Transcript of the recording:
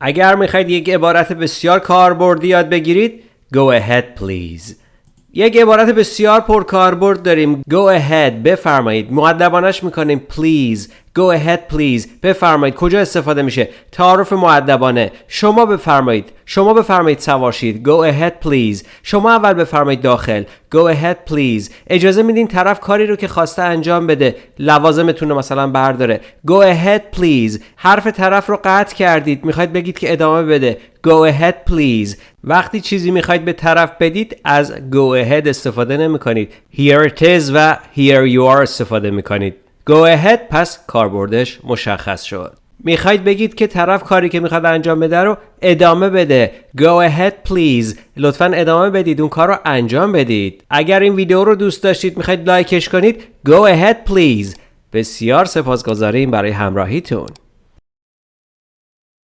اگر می‌خواید یک عبارت بسیار کاربردی یاد بگیرید Go ahead please. یک عبارت بسیار پرکاربرد داریم Go ahead بفرمایید. معدبانش می‌کنیم please. Go ahead please. بفرمایید. کجا استفاده میشه؟ تعارف معدبانه شما بفرمایید. شما بفرمایید سوارشید. Go ahead please. شما اول بفرمایید داخل. Go ahead please. اجازه میدین طرف کاری رو که خواسته انجام بده لوازمتون رو مثلا برداره. Go ahead please. حرف طرف رو قطع کردید. می‌خواید بگید که ادامه بده. Go ahead please. وقتی چیزی می‌خواید به طرف بدید از go ahead استفاده نمی کنید Here it is و here you are استفاده می کنید Go ahead. پس کاربردش مشخص شد. می‌خواید بگید که طرف کاری که می‌خواد انجام بده رو ادامه بده. Go ahead please. لطفا ادامه بدید. اون کار رو انجام بدید. اگر این ویدیو رو دوست داشتید می‌خواید لایکش کنید. Go ahead please. بسیار سپاسگزاریم برای همراهیتون.